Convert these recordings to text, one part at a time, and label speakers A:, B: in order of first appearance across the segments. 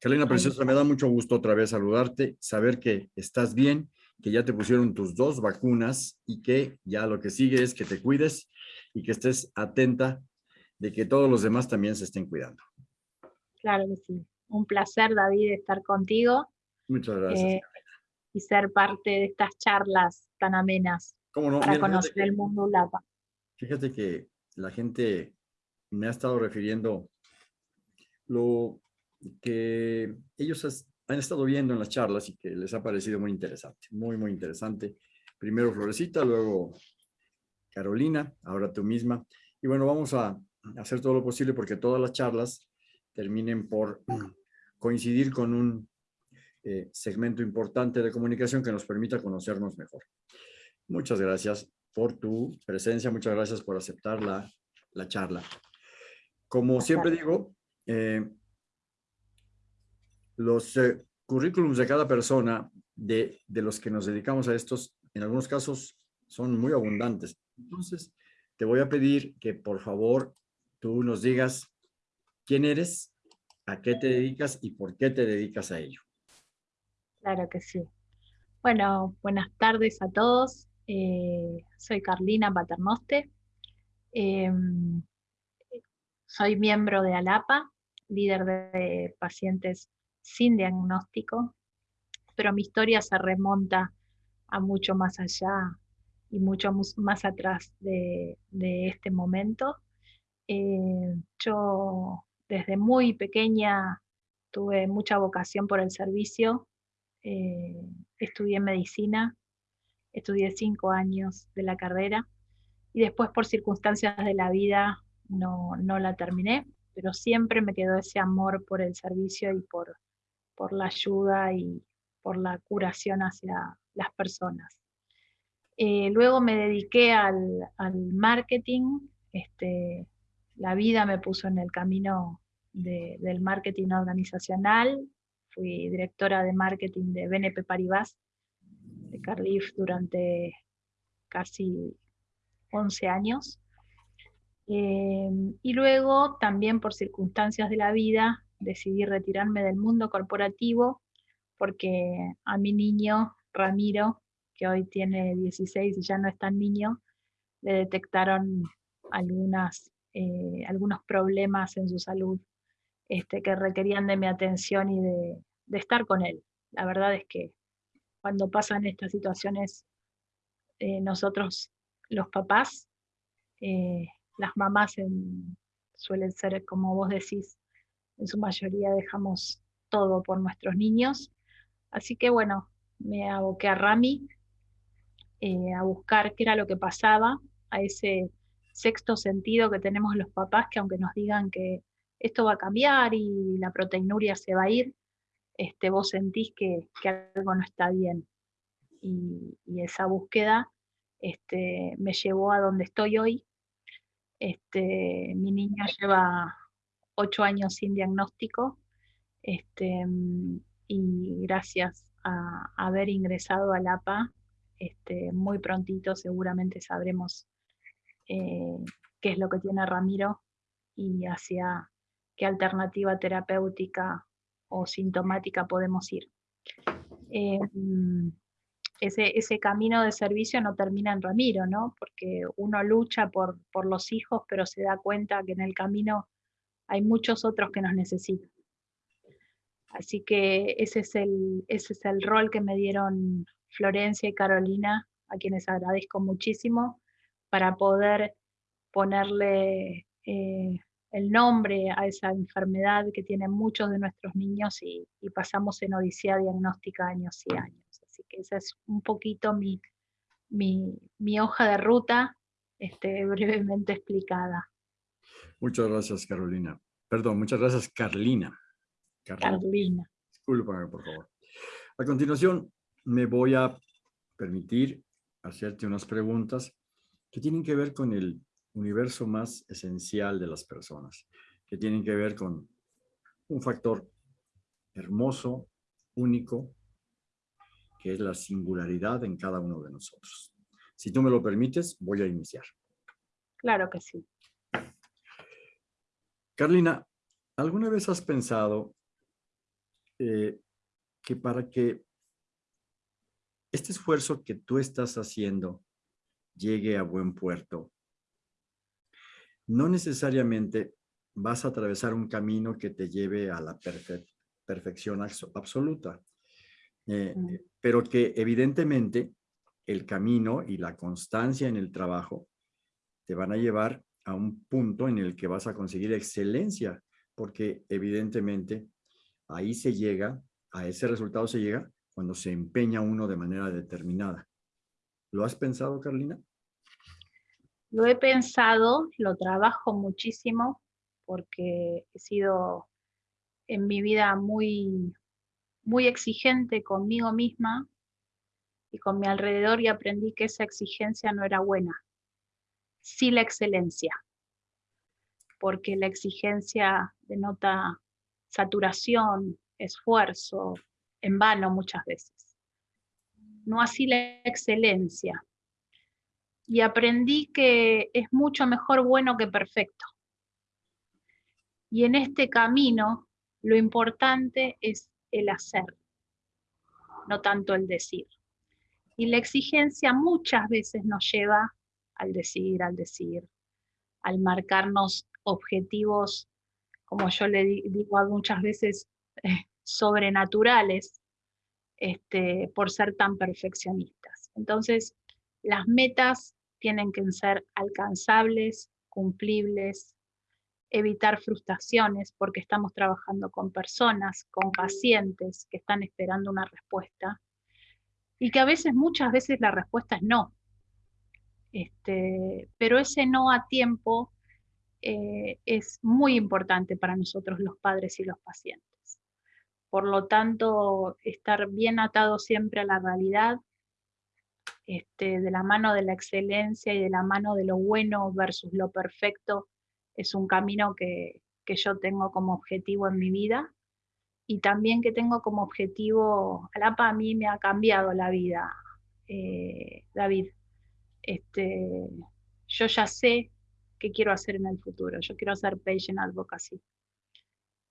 A: Carolina Preciosa, me da mucho gusto otra vez saludarte, saber que estás bien, que ya te pusieron tus dos vacunas y que ya lo que sigue es que te cuides y que estés atenta de que todos los demás también se estén cuidando.
B: Claro que sí. Un placer, David, estar contigo.
A: Muchas gracias. Eh,
B: y ser parte de estas charlas tan amenas para conocer el mundo ULAPA.
A: Fíjate que la gente me ha estado refiriendo lo que ellos han estado viendo en las charlas y que les ha parecido muy interesante, muy, muy interesante. Primero Florecita, luego Carolina, ahora tú misma. Y bueno, vamos a hacer todo lo posible porque todas las charlas terminen por coincidir con un eh, segmento importante de comunicación que nos permita conocernos mejor. Muchas gracias por tu presencia, muchas gracias por aceptar la, la charla. Como siempre digo, eh, los eh, currículums de cada persona, de, de los que nos dedicamos a estos, en algunos casos son muy abundantes. Entonces, te voy a pedir que por favor tú nos digas quién eres, a qué te dedicas y por qué te dedicas a ello.
B: Claro que sí. Bueno, buenas tardes a todos. Eh, soy Carlina Paternoste. Em, soy miembro de ALAPA, líder de pacientes sin diagnóstico, pero mi historia se remonta a mucho más allá y mucho más atrás de, este momento. Eh, yo desde muy pequeña tuve mucha vocación por el servicio, eh, estudié medicina, estudié cinco años de la carrera y después por circunstancias de la vida no, no la terminé, pero siempre me quedó ese amor por el servicio y por, por la ayuda y por la curación hacia las personas. Eh, luego me dediqué al, marketing, este, la vida me puso en el camino del marketing organizacional, fui directora de marketing de BNP Paribas, de Carlif durante casi 11 años. Eh, y luego también por circunstancias de la vida decidí retirarme del mundo corporativo porque a mi niño, Ramiro, que hoy tiene 16 y ya no es tan niño, le detectaron algunas, eh, algunos problemas en su salud este, que requerían de mi atención y de, estar con él. La verdad es que cuando pasan estas situaciones, eh, nosotros, los papás, eh, las mamás suelen ser, como vos decís, en su mayoría dejamos todo por nuestros niños. Así que bueno, me aboqué a Rami eh, a buscar qué era lo que pasaba, a ese sexto sentido que tenemos los papás, que aunque nos digan que esto va a cambiar y la proteinuria se va a ir, este, vos sentís que, algo no está bien. Y, esa búsqueda este, me llevó a donde estoy hoy. Este, mi niño lleva ocho años sin diagnóstico este, y gracias a, haber ingresado al APA, este, muy prontito seguramente sabremos eh, qué es lo que tiene Ramiro y hacia qué alternativa terapéutica o sintomática podemos ir. Em, ese, ese, camino de servicio no termina en Ramiro, ¿no? Porque uno lucha por, por los hijos, pero se da cuenta que en el camino hay muchos otros que nos necesitan. Así que ese es el, ese es el rol que me dieron Florencia y Carolina, a quienes agradezco muchísimo, para poder ponerle eh, el nombre a esa enfermedad que tienen muchos de nuestros niños y, pasamos en odisea diagnóstica años y años. Así que esa es un poquito mi, mi, hoja de ruta este, brevemente explicada.
A: Muchas gracias, Carolina. Perdón, muchas gracias, Carlina.
B: Carlina.
A: Discúlpame, por favor. A continuación, me voy a permitir hacerte unas preguntas que tienen que ver con el universo más esencial de las personas, que tienen que ver con un factor hermoso, único, que es la singularidad en cada uno de nosotros. Si tú me lo permites, voy a iniciar.
B: Claro que sí.
A: Carlina, ¿alguna vez has pensado eh, que para que este esfuerzo que tú estás haciendo llegue a buen puerto, no necesariamente vas a atravesar un camino que te lleve a la perfección absoluta, eh, pero que evidentemente el camino y la constancia en el trabajo te van a llevar a un punto en el que vas a conseguir excelencia, porque evidentemente ahí se llega, a ese resultado se llega cuando se empeña uno de manera determinada. ¿Lo has pensado, Carlina?
B: Lo he pensado, lo trabajo muchísimo porque he sido en mi vida muy, muy exigente conmigo misma y con mi alrededor y aprendí que esa exigencia no era buena. Sí la excelencia, porque la exigencia denota saturación, esfuerzo, en vano muchas veces. No así la excelencia. Y aprendí que es mucho mejor bueno que perfecto. Y en este camino lo importante es el hacer, no tanto el decir. Y la exigencia muchas veces nos lleva al decir, al decir, al marcarnos objetivos, como yo le digo muchas veces, eh, sobrenaturales, este, por ser tan perfeccionistas. Entonces, las metas tienen que ser alcanzables, cumplibles, evitar frustraciones porque estamos trabajando con personas, con pacientes que están esperando una respuesta y que a veces, muchas veces la respuesta es no. Este, pero ese no a tiempo eh, es muy importante para nosotros los padres y los pacientes. Por lo tanto, estar bien atado siempre a la realidad, este, de la mano de la excelencia y de la mano de lo bueno versus lo perfecto, es un camino que, yo tengo como objetivo en mi vida y también que tengo como objetivo, Alapa a mí me ha cambiado la vida, eh, David. Este, yo ya sé qué quiero hacer en el futuro, yo quiero hacer patient advocacy.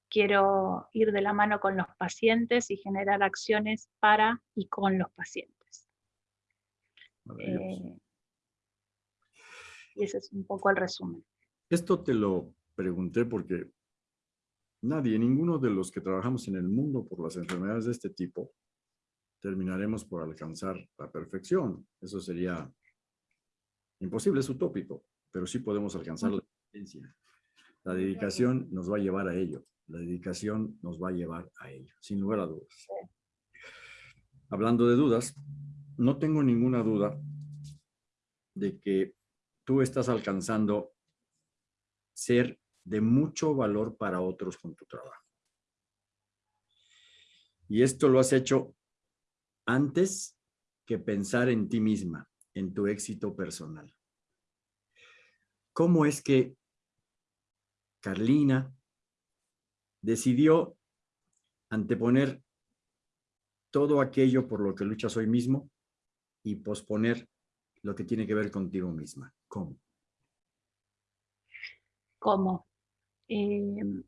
B: Quiero ir de la mano con los pacientes y generar acciones para y con los pacientes. Eh, y ese es un poco el resumen.
A: Esto te lo pregunté porque nadie, ninguno de los que trabajamos en el mundo por las enfermedades de este tipo, terminaremos por alcanzar la perfección. Eso sería imposible, es utópico, pero sí podemos alcanzar la excelencia. La dedicación nos va a llevar a ello. La dedicación nos va a llevar a ello, sin lugar a dudas. Hablando de dudas, no tengo ninguna duda de que tú estás alcanzando ser de mucho valor para otros con tu trabajo. Y esto lo has hecho antes que pensar en ti misma, en tu éxito personal. ¿Cómo es que Carlina decidió anteponer todo aquello por lo que luchas hoy mismo y posponer lo que tiene que ver contigo misma? ¿Cómo?
B: como eh, un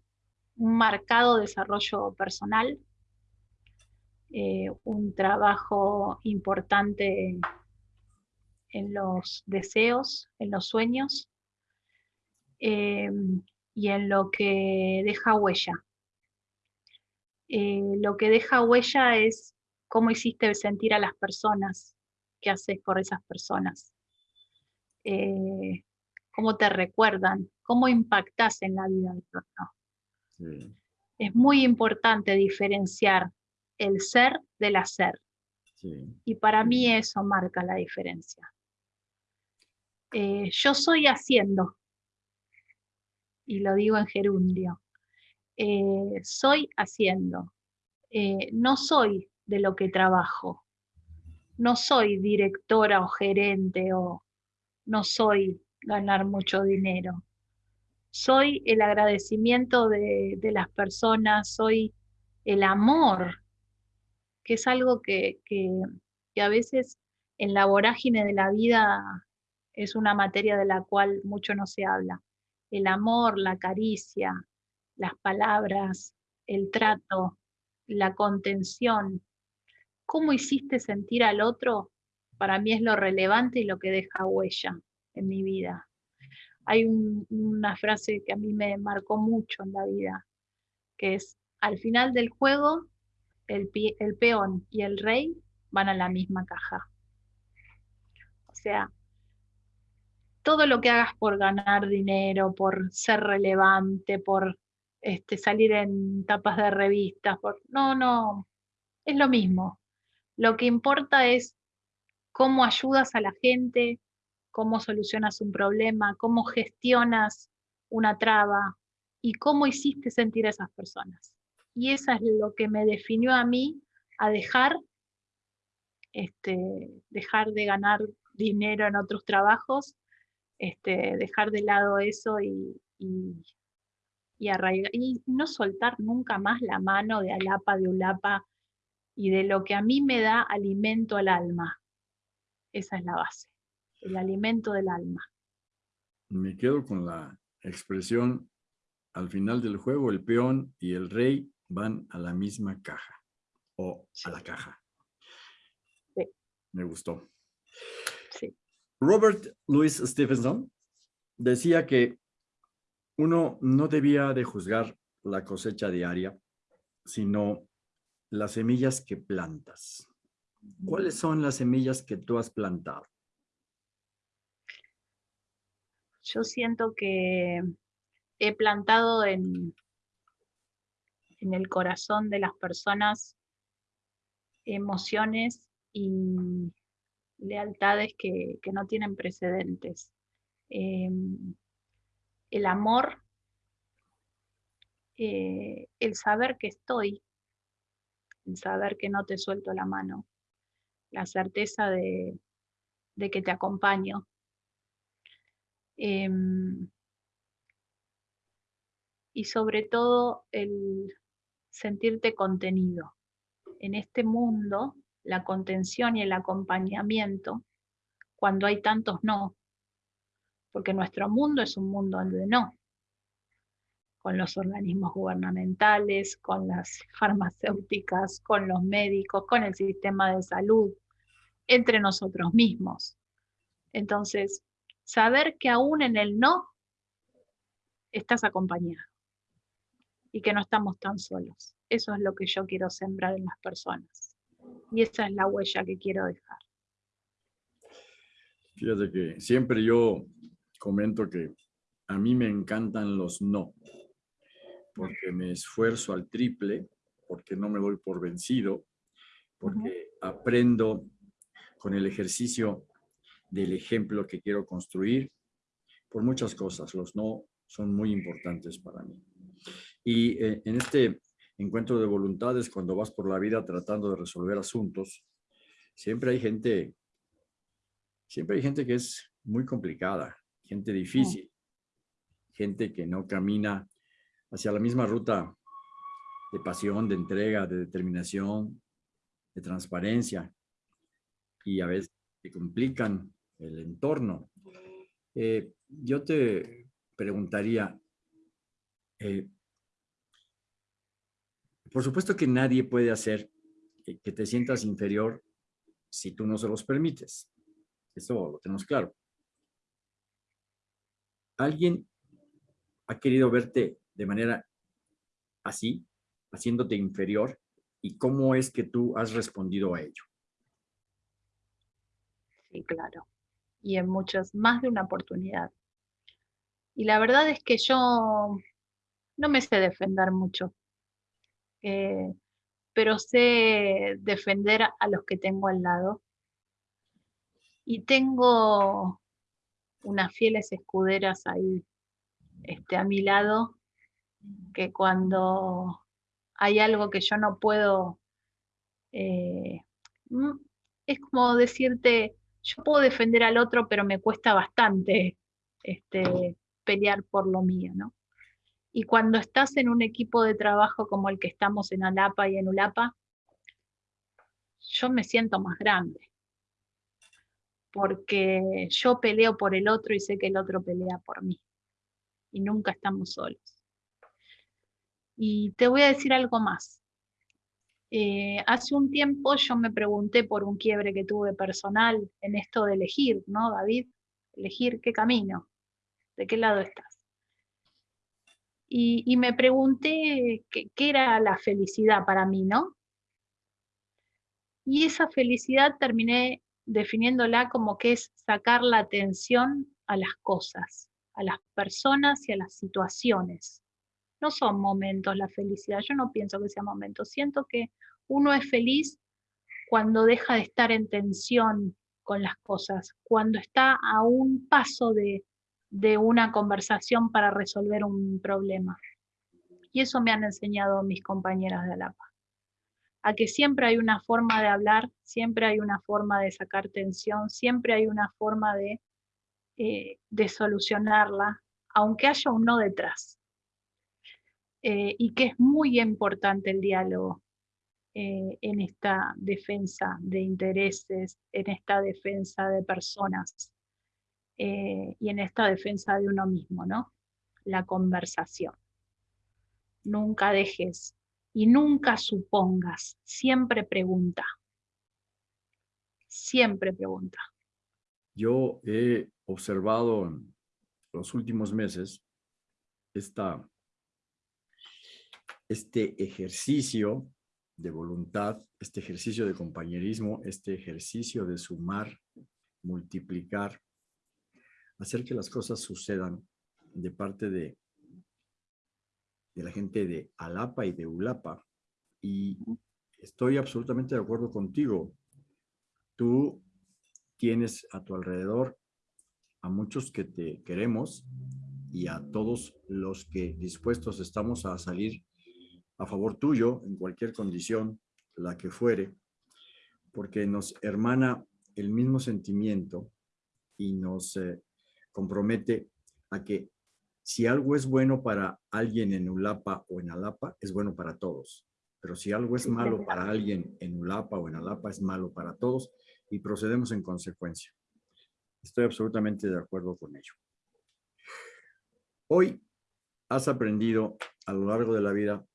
B: marcado desarrollo personal, eh, un trabajo importante en los deseos, en los sueños eh, y en lo que deja huella. lo que deja huella es cómo hiciste sentir a las personas, qué haces por esas personas, cómo te recuerdan, cómo impactas en la vida del otro. Es muy importante diferenciar el ser del hacer. Y para mí eso marca la diferencia. Eh, yo soy haciendo, y lo digo en gerundio, eh, soy haciendo, eh, no soy de lo que trabajo, no soy directora o gerente o no soy ganar mucho dinero. Soy el agradecimiento de, las personas, soy el amor, que es algo que, a veces en la vorágine de la vida es una materia de la cual mucho no se habla. El amor, la caricia, las palabras, el trato, la contención, cómo hiciste sentir al otro, para mí es lo relevante y lo que deja huella en mi vida. Hay una frase que a mí me marcó mucho en la vida, que es, al final del juego, el, el peón y el rey van a la misma caja. O sea, todo lo que hagas por ganar dinero, por ser relevante, por este, salir en tapas de revistas, por... no, no, es lo mismo. Lo que importa es cómo ayudas a la gente, cómo solucionas un problema, cómo gestionas una traba y cómo hiciste sentir a esas personas. Y eso es lo que me definió a mí a dejar, este, dejar de ganar dinero en otros trabajos este, dejar de lado eso y, y, arraigar, y no soltar nunca más la mano de Alapa, de Ulapa y de lo que a mí me da alimento al alma. Esa es la base, el alimento del alma.
A: Me quedo con la expresión, al final del juego el peón y el rey van a la misma caja, o a la caja. Sí. Me gustó. Robert Louis Stevenson decía que uno no debía de juzgar la cosecha diaria, sino las semillas que plantas. ¿Cuáles son las semillas que tú has plantado?
B: Yo siento que he plantado en, en el corazón de las personas emociones y lealtades que, no tienen precedentes. Em, el amor, eh, el saber que estoy, el saber que no te suelto la mano, la certeza de, que te acompaño. Em, y sobre todo el sentirte contenido en este mundo la contención y el acompañamiento cuando hay tantos no, porque nuestro mundo es un mundo de no, con los organismos gubernamentales, con las farmacéuticas, con los médicos, con el sistema de salud, entre nosotros mismos. Entonces, saber que aún en el no estás acompañado y que no estamos tan solos. Eso es lo que yo quiero sembrar en las personas. Y esa es la huella que quiero dejar.
A: Fíjate que siempre yo comento que a mí me encantan los no, porque me esfuerzo al triple, porque no me doy por vencido, porque aprendo con el ejercicio del ejemplo que quiero construir, por muchas cosas. Los no son muy importantes para mí. Y eh, en este encuentro de voluntades, cuando vas por la vida tratando de resolver asuntos, siempre hay gente, siempre hay gente que es muy complicada, gente difícil, gente que no camina hacia la misma ruta de pasión, de entrega, de determinación, de transparencia, y a veces te complican el entorno. Eh, yo te preguntaría, eh, por supuesto que nadie puede hacer que, te sientas inferior si tú no se los permites. Eso lo tenemos claro. ¿Alguien ha querido verte de manera así, haciéndote inferior? ¿Y cómo es que tú has respondido a ello?
B: Sí, claro. Y en muchas, más de una oportunidad. Y la verdad es que yo no me sé defender mucho. Eh, pero sé defender a los que tengo al lado. Y tengo unas fieles escuderas ahí este, a mi lado, que cuando hay algo que yo no puedo, eh, mm, es como decirte, yo puedo defender al otro, pero me cuesta bastante este, pelear por lo mío, ¿no? Y cuando estás en un equipo de trabajo como el que estamos en Alapa y en Ulapa, yo me siento más grande. Porque yo peleo por el otro y sé que el otro pelea por mí. Y nunca estamos solos. Y te voy a decir algo más. Eh, hace un tiempo yo me pregunté por un quiebre que tuve personal en esto de elegir, ¿no, David? Elegir qué camino, de qué lado estás. Y, me pregunté qué, era la felicidad para mí, ¿no? Y esa felicidad terminé definiéndola como que es sacar la atención a las cosas, a las personas y a las situaciones. No son momentos la felicidad, yo no pienso que sea momentos, siento que uno es feliz cuando deja de estar en tensión con las cosas, cuando está a un paso de, de una conversación para resolver un problema. Y eso me han enseñado mis compañeras de Alapa a que siempre hay una forma de hablar, siempre hay una forma de sacar tensión, siempre hay una forma de, eh, de solucionarla, aunque haya un no detrás. Eh, y que es muy importante el diálogo eh, en esta defensa de intereses, en esta defensa de personas y en esta defensa de uno mismo, ¿no? La conversación. Nunca dejes y nunca supongas, siempre pregunta. Siempre pregunta.
A: Yo he observado en los últimos meses esta, este ejercicio de voluntad, este ejercicio de compañerismo, este ejercicio de sumar, multiplicar, hacer que las cosas sucedan de parte de de la gente de Alapa y de Ulapa. Y estoy absolutamente de acuerdo contigo. Tú tienes a tu alrededor a muchos que te queremos y a todos los que dispuestos estamos a salir a favor tuyo en cualquier condición, la que fuere, porque nos hermana el mismo sentimiento y nos eh, compromete a que si algo es bueno para alguien en Ulapa o en Alapa, es bueno para todos. Pero si algo es malo para alguien en Ulapa o en Alapa, es malo para todos y procedemos en consecuencia. Estoy absolutamente de acuerdo con ello. Hoy has aprendido a lo largo de la vida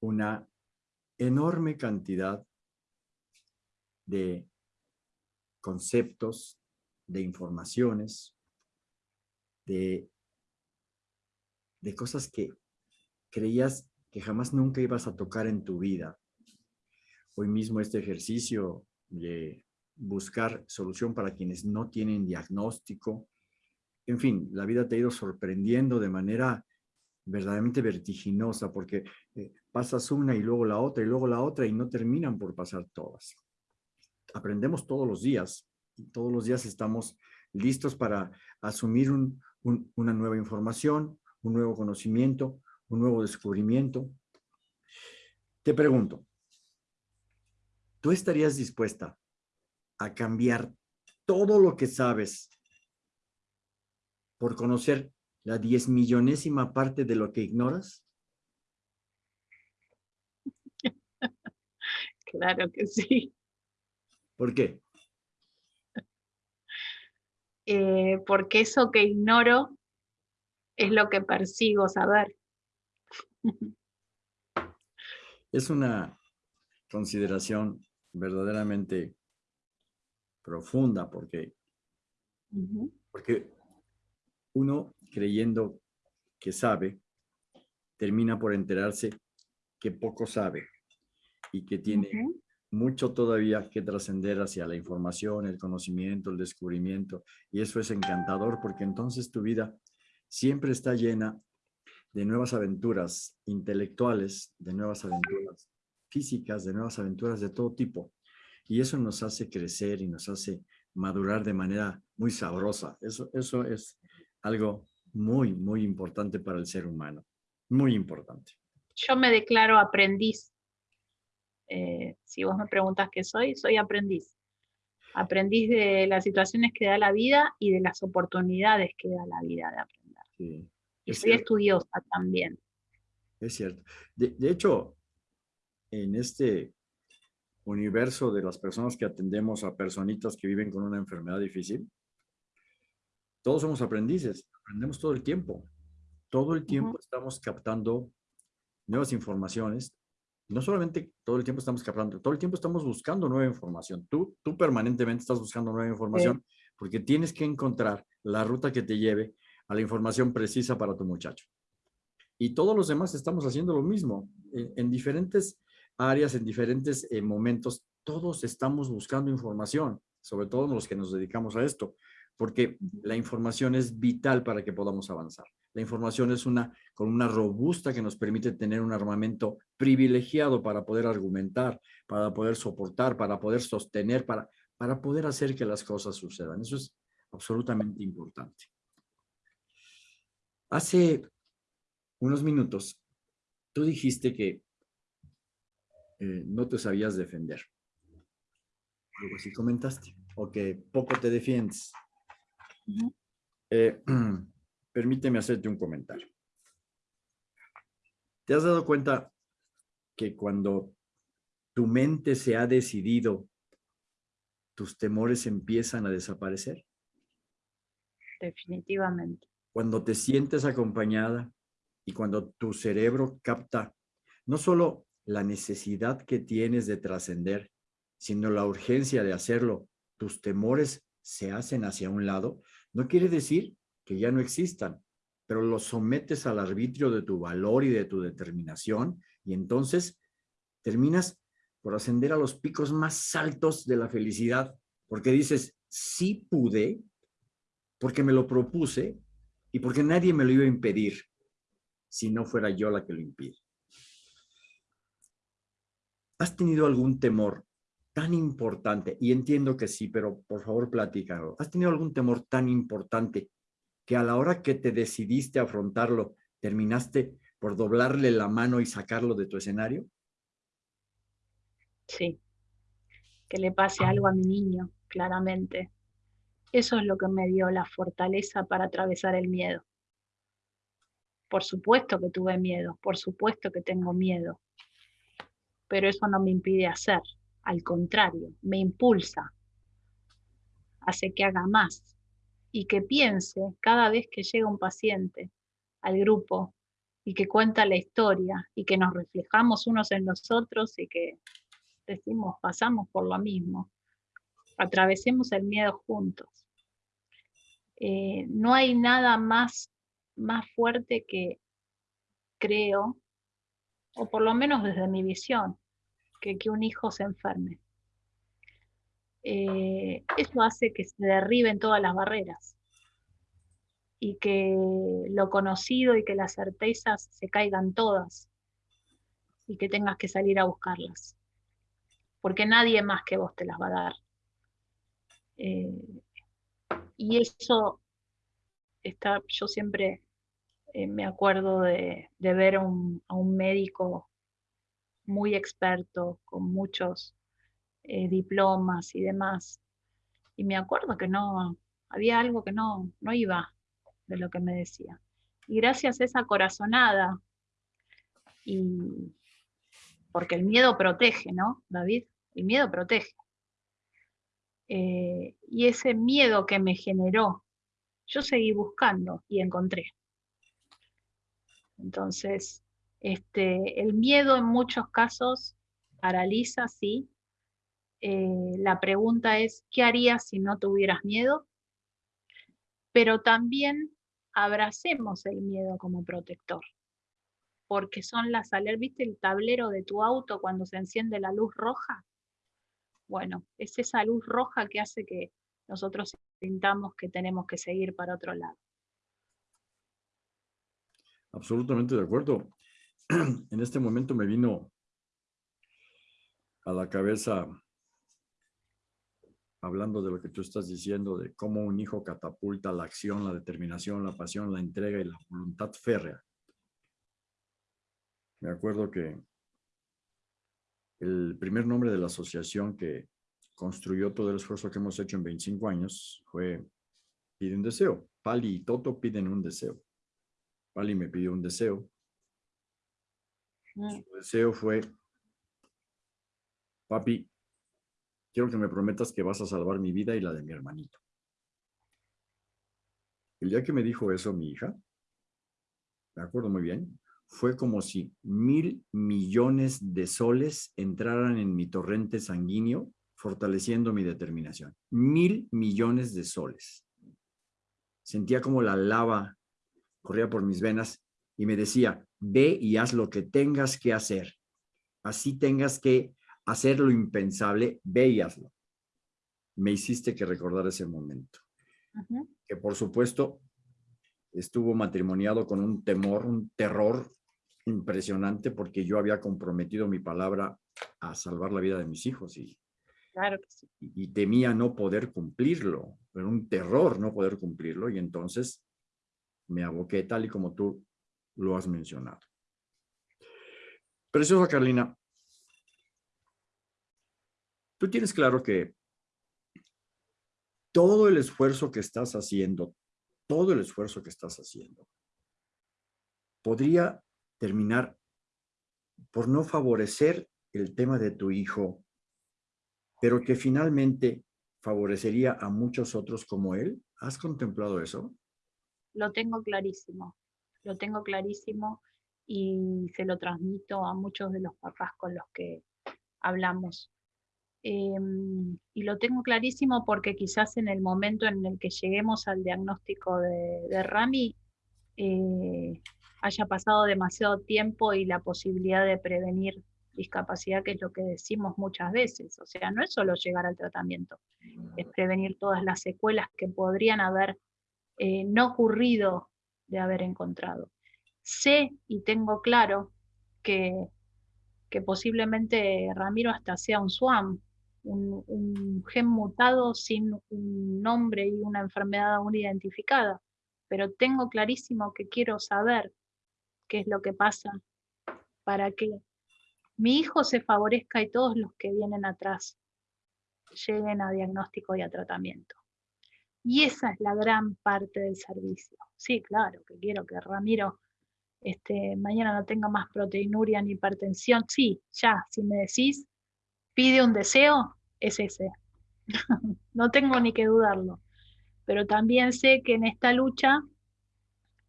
A: una enorme cantidad de conceptos, de informaciones, de de cosas que creías que jamás nunca ibas a tocar en tu vida. Hoy mismo este ejercicio de buscar solución para quienes no tienen diagnóstico. En fin, la vida te ha ido sorprendiendo de manera verdaderamente vertiginosa porque eh, pasas una y luego la otra y luego la otra y no terminan por pasar todas. Aprendemos todos los días todos los días estamos listos para asumir una nueva información, un nuevo conocimiento, un nuevo descubrimiento. Te pregunto, ¿tú estarías dispuesta a cambiar todo lo que sabes por conocer la diez millonésima parte de lo que ignoras?
B: Claro que sí.
A: ¿Por qué?
B: Eh, porque eso que ignoro es lo que persigo saber.
A: Es una consideración verdaderamente profunda porque, porque uno creyendo que sabe, termina por enterarse que poco sabe y que tiene mucho todavía que trascender hacia la información, el conocimiento, el descubrimiento. Y eso es encantador porque entonces tu vida siempre está llena de nuevas aventuras intelectuales, de nuevas aventuras físicas, de nuevas aventuras de todo tipo. Y eso nos hace crecer y nos hace madurar de manera muy sabrosa. Eso, eso es algo muy, muy importante para el ser humano. Muy importante.
B: Yo me declaro aprendiz. Eh, si vos me preguntas qué soy, soy aprendiz. Aprendiz de las situaciones que da la vida y de las oportunidades que da la vida de aprender y soy estudiosa también.
A: Es cierto. De, hecho, en este universo de las personas que atendemos a personitas que viven con una enfermedad difícil, todos somos aprendices, aprendemos todo el tiempo. Todo el tiempo estamos captando nuevas informaciones, no solamente todo el tiempo estamos captando, todo el tiempo estamos buscando nueva información. Tú, tú permanentemente estás buscando nueva información porque tienes que encontrar la ruta que te lleve a la información precisa para tu muchacho. Y todos los demás estamos haciendo lo mismo. En, diferentes áreas, en diferentes eh, momentos, todos estamos buscando información, sobre todo los que nos dedicamos a esto, porque la información es vital para que podamos avanzar. La información es una con una robusta que nos permite tener un armamento privilegiado para poder argumentar, para poder soportar, para poder sostener, para, para poder hacer que las cosas sucedan. Eso es absolutamente importante. Hace unos minutos, tú dijiste que eh, no te sabías defender. Algo así comentaste. O que poco te defiendes. permíteme hacerte un comentario. ¿Te has dado cuenta que cuando tu mente se ha decidido, tus temores empiezan a desaparecer?
B: Definitivamente.
A: Cuando te sientes acompañada y cuando tu cerebro capta no solo la necesidad que tienes de trascender, sino la urgencia de hacerlo, tus temores se hacen hacia un lado, no quiere decir que ya no existan, pero los sometes al arbitrio de tu valor y de tu determinación y entonces terminas por ascender a los picos más altos de la felicidad, porque dices, sí pude, porque me lo propuse y porque nadie me lo iba a impedir, si no fuera yo la que lo impide. ¿Has tenido algún temor tan importante? Y entiendo que sí, pero por favor platícalo. ¿Has tenido algún temor tan importante que a la hora que te decidiste afrontarlo, terminaste por doblarle la mano y sacarlo de tu escenario?
B: Sí, que le pase algo a mi niño, claramente. Eso es lo que me dio la fortaleza para atravesar el miedo. Por supuesto que tuve miedo, por supuesto que tengo miedo, pero eso no me impide hacer, al contrario, me impulsa, hace que haga más, y que piense cada vez que llega un paciente al grupo y que cuenta la historia y que nos reflejamos unos en los otros y que decimos, pasamos por lo mismo, atravesemos el miedo juntos. Eh, no hay nada más, más fuerte que creo, o por lo menos desde mi visión, que que un hijo se enferme. Eh, eso hace que se derriben todas las barreras y que lo conocido y que las certezas se caigan todas y que tengas que salir a buscarlas. Porque nadie más que vos te las va a dar. Eh, y eso está, yo siempre eh, me acuerdo de, ver a un médico muy experto, con muchos eh, diplomas y demás. Y me acuerdo que no, había algo que no, no iba de lo que me decía. Y gracias a esa corazonada, y porque el miedo protege, ¿no, David? El miedo protege. Eh, y ese miedo que me generó, yo seguí buscando y encontré. Entonces, este, el miedo en muchos casos paraliza, sí, eh, la pregunta es, ¿qué harías si no tuvieras miedo? Pero también abracemos el miedo como protector, porque son las alertas, ¿viste el tablero de tu auto cuando se enciende la luz roja? Bueno, es esa luz roja que hace que nosotros sintamos que tenemos que seguir para otro lado.
A: Absolutamente de acuerdo. En este momento me vino a la cabeza hablando de lo que tú estás diciendo, de cómo un hijo catapulta la acción, la determinación, la pasión, la entrega y la voluntad férrea. Me acuerdo que el primer nombre de la asociación que construyó todo el esfuerzo que hemos hecho en 25 años fue Pide un deseo. Pali y Toto piden un deseo. Pali me pidió un deseo. Mm. Su deseo fue, papi, quiero que me prometas que vas a salvar mi vida y la de mi hermanito. El día que me dijo eso mi hija, me acuerdo muy bien, fue como si mil millones de soles entraran en mi torrente sanguíneo, fortaleciendo mi determinación. Mil millones de soles. Sentía como la lava corría por mis venas y me decía, ve y haz lo que tengas que hacer. Así tengas que hacer lo impensable, ve y hazlo. Me hiciste que recordar ese momento. Que por supuesto estuvo matrimoniado con un temor, un terror impresionante porque yo había comprometido mi palabra a salvar la vida de mis hijos y,
B: claro
A: y, temía no poder cumplirlo, pero un terror no poder cumplirlo y entonces me aboqué tal y como tú lo has mencionado. Preciosa Carlina, tú tienes claro que todo el esfuerzo que estás haciendo, todo el esfuerzo que estás haciendo, podría terminar por no favorecer el tema de tu hijo, pero que finalmente favorecería a muchos otros como él? ¿Has contemplado eso?
B: Lo tengo clarísimo, lo tengo clarísimo y se lo transmito a muchos de los papás con los que hablamos. Em, y lo tengo clarísimo porque quizás en el momento en el que lleguemos al diagnóstico de, de Rami, eh, haya pasado demasiado tiempo y la posibilidad de prevenir discapacidad, que es lo que decimos muchas veces. O sea, no es solo llegar al tratamiento, es prevenir todas las secuelas que podrían haber eh, no ocurrido de haber encontrado. Sé y tengo claro que, que posiblemente Ramiro hasta sea un SWAM, un, gen mutado sin un nombre y una enfermedad aún identificada, pero tengo clarísimo que quiero saber qué es lo que pasa para que mi hijo se favorezca y todos los que vienen atrás lleguen a diagnóstico y a tratamiento. Y esa es la gran parte del servicio. Sí, claro, que quiero que Ramiro este, mañana no tenga más proteinuria ni hipertensión. Sí, ya, si me decís, pide un deseo, es ese. no tengo ni que dudarlo. Pero también sé que en esta lucha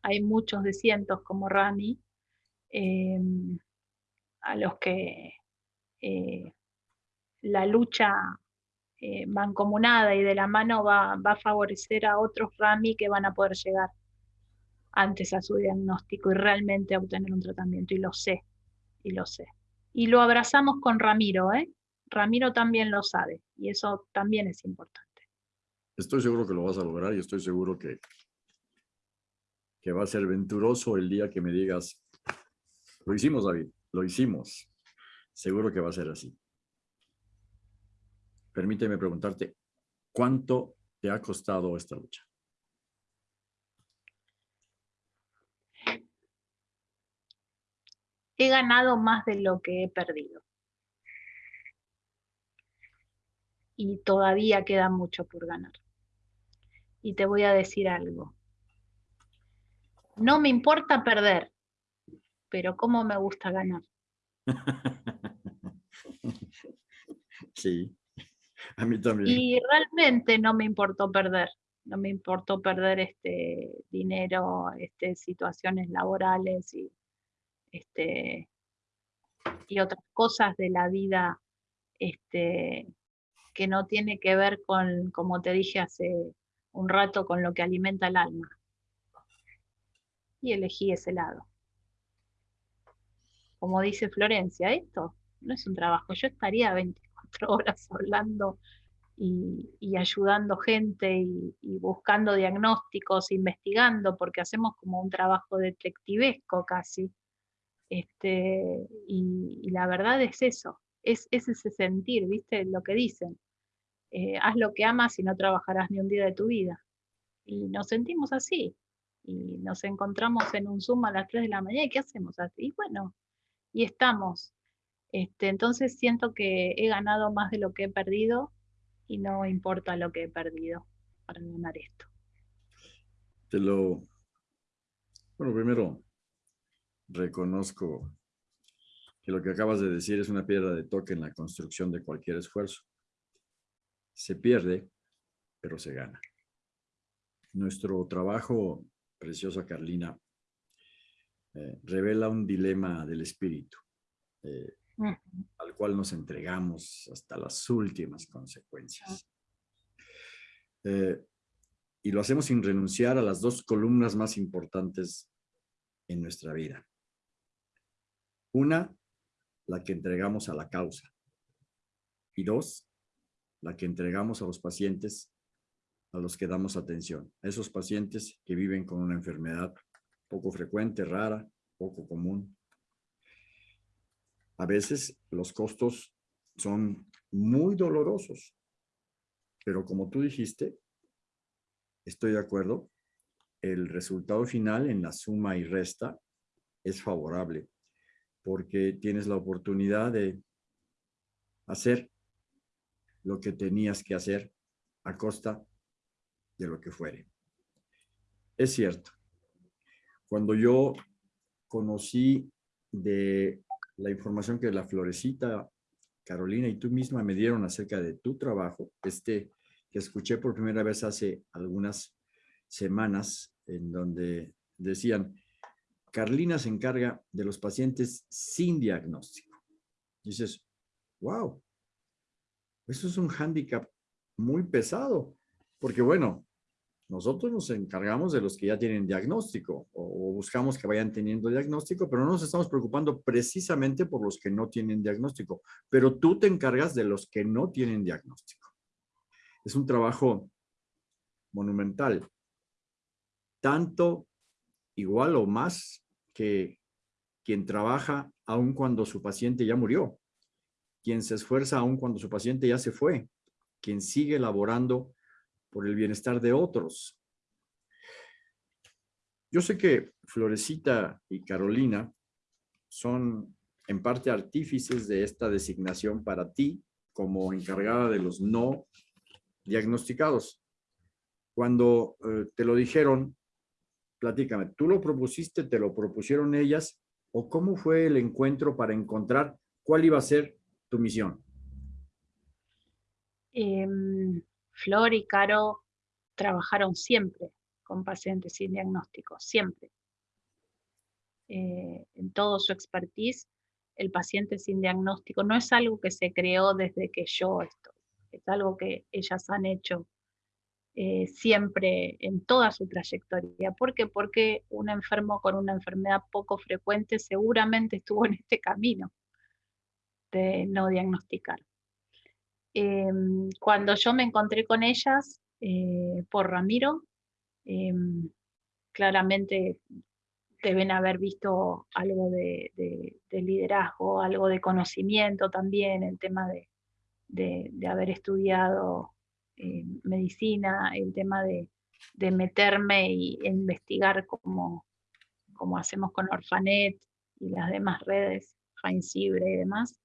B: hay muchos de cientos como Rami, em, a los que eh, la lucha eh, mancomunada y de la mano va, va, a favorecer a otros Rami que van a poder llegar antes a su diagnóstico y realmente obtener un tratamiento, y lo sé, y lo sé. Y lo abrazamos con Ramiro, ¿eh? Ramiro también lo sabe, y eso también es importante.
A: Estoy seguro que lo vas a lograr y estoy seguro que que va a ser venturoso el día que me digas, lo hicimos David, lo hicimos. Seguro que va a ser así. Permíteme preguntarte, ¿cuánto te ha costado esta lucha?
B: He ganado más de lo que he perdido. Y todavía queda mucho por ganar. Y te voy a decir algo. No me importa perder, pero cómo me gusta ganar.
A: Sí, a mí también.
B: Y realmente no me importó perder, no me importó perder este dinero, este, situaciones laborales y, este, y otras cosas de la vida este, que no tiene que ver con, como te dije hace un rato, con lo que alimenta el alma y elegí ese lado. Como dice Florencia, esto no es un trabajo, yo estaría 24 horas hablando y, ayudando gente y, buscando diagnósticos, investigando, porque hacemos como un trabajo detectivesco casi. Este, y, la verdad es eso, es, ese sentir, ¿viste? Lo que dicen. Eh, haz lo que amas y no trabajarás ni un día de tu vida. Y nos sentimos así y nos encontramos en un Zoom a las 3 de la mañana y ¿qué hacemos? Y bueno, y estamos. Este, entonces siento que he ganado más de lo que he perdido y no importa lo que he perdido para ganar esto.
A: Te lo... Bueno, primero reconozco que lo que acabas de decir es una piedra de toque en la construcción de cualquier esfuerzo. Se pierde, pero se gana. Nuestro trabajo preciosa Carlina, eh, revela un dilema del espíritu, eh, al cual nos entregamos hasta las últimas consecuencias. Eh, y lo hacemos sin renunciar a las dos columnas más importantes en nuestra vida. Una, la que entregamos a la causa. Y dos, la que entregamos a los pacientes a los que damos atención. A esos pacientes que viven con una enfermedad poco frecuente, rara, poco común. A veces los costos son muy dolorosos, pero como tú dijiste, estoy de acuerdo, el resultado final en la suma y resta es favorable porque tienes la oportunidad de hacer lo que tenías que hacer a costa de lo que fuere. Es cierto, cuando yo conocí de la información que la Florecita, Carolina y tú misma me dieron acerca de tu trabajo, este que escuché por primera vez hace algunas semanas, en donde decían, Carlina se encarga de los pacientes sin diagnóstico. Dices, wow, eso es un hándicap muy pesado, porque bueno, nosotros nos encargamos de los que ya tienen diagnóstico o, buscamos que vayan teniendo diagnóstico, pero no nos estamos preocupando precisamente por los que no tienen diagnóstico. Pero tú te encargas de los que no tienen diagnóstico. Es un trabajo monumental. Tanto, igual o más que quien trabaja aun cuando su paciente ya murió. Quien se esfuerza aun cuando su paciente ya se fue. Quien sigue laborando por el bienestar de otros. Yo sé que Florecita y Carolina son en parte artífices de esta designación para ti como encargada de los no diagnosticados. Cuando eh, te lo dijeron, platícame, ¿tú lo propusiste, te lo propusieron ellas o cómo fue el encuentro para encontrar cuál iba a ser tu misión?
B: Em, Flor y Caro trabajaron siempre con pacientes sin diagnóstico, siempre. Eh, en todo su expertise, el paciente sin diagnóstico no es algo que se creó desde que yo estoy, es algo que ellas han hecho eh, siempre en toda su trayectoria. ¿Por qué? Porque un enfermo con una enfermedad poco frecuente seguramente estuvo en este camino de no diagnosticar. Em, cuando yo me encontré con ellas eh, por Ramiro, em, claramente deben haber visto algo de, liderazgo, algo de conocimiento también, el tema de, haber estudiado medicina, el tema de, meterme y investigar como, como hacemos con Orfanet y las demás redes, Jainsibre y demás.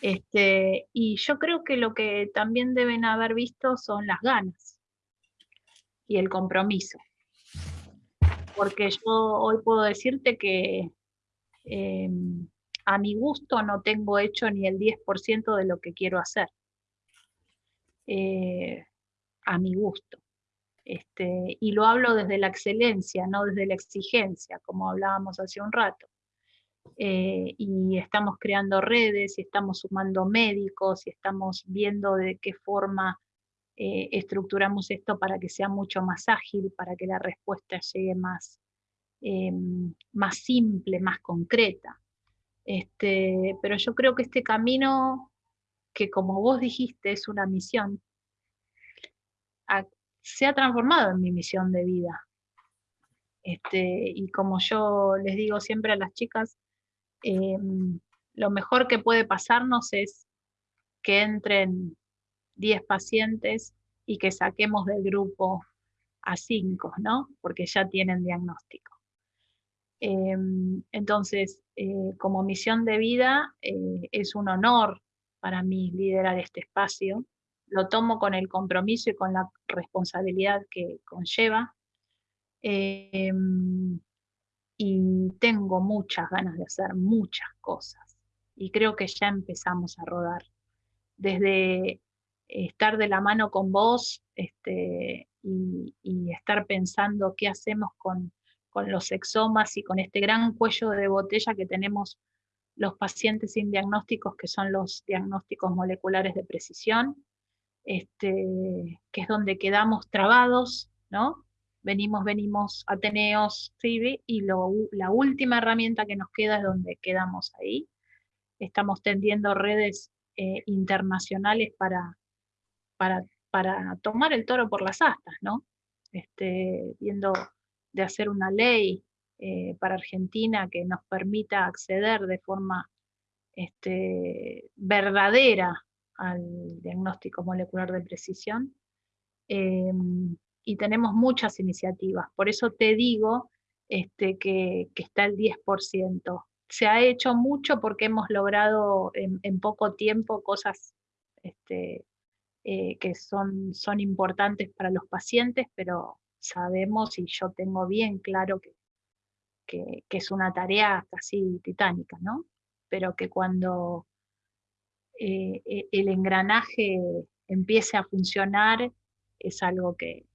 B: Este, y yo creo que lo que también deben haber visto son las ganas y el compromiso. Porque yo hoy puedo decirte que em, a mi gusto no tengo hecho ni el 10% de lo que quiero hacer. Eh, a mi gusto. Este, y lo hablo desde la excelencia, no desde la exigencia, como hablábamos hace un rato. Eh, y estamos creando redes, y estamos sumando médicos, y estamos viendo de qué forma eh, estructuramos esto para que sea mucho más ágil, para que la respuesta llegue más, em, más simple, más concreta. Este, pero yo creo que este camino, que como vos dijiste, es una misión, se ha transformado en mi misión de vida. Este, y como yo les digo siempre a las chicas, Em, lo mejor que puede pasarnos es que entren 10 pacientes y que saquemos del grupo a 5, ¿no? Porque ya tienen diagnóstico. Em, entonces, eh, como misión de vida, eh, es un honor para mí liderar este espacio. Lo tomo con el compromiso y con la responsabilidad que conlleva. Em, y tengo muchas ganas de hacer muchas cosas y creo que ya empezamos a rodar. Desde estar de la mano con vos este, y, estar pensando qué hacemos con, con los exomas y con este gran cuello de botella que tenemos los pacientes sin diagnósticos, que son los diagnósticos moleculares de precisión, este, que es donde quedamos trabados, ¿no? Venimos, venimos, Ateneos, y la última herramienta que nos queda es donde quedamos ahí. Estamos tendiendo redes eh, internacionales para, para, para, tomar el toro por las astas, ¿no? Este, viendo de hacer una ley eh, para Argentina que nos permita acceder de forma este, verdadera al diagnóstico molecular de precisión. Em, y tenemos muchas iniciativas, por eso te digo este, que, está el 10%. Se ha hecho mucho porque hemos logrado en, poco tiempo cosas este, eh, que son importantes para los pacientes, pero sabemos y yo tengo bien claro que, que, es una tarea casi titánica, ¿no? Pero que cuando eh, e, el engranaje empiece a funcionar es algo que,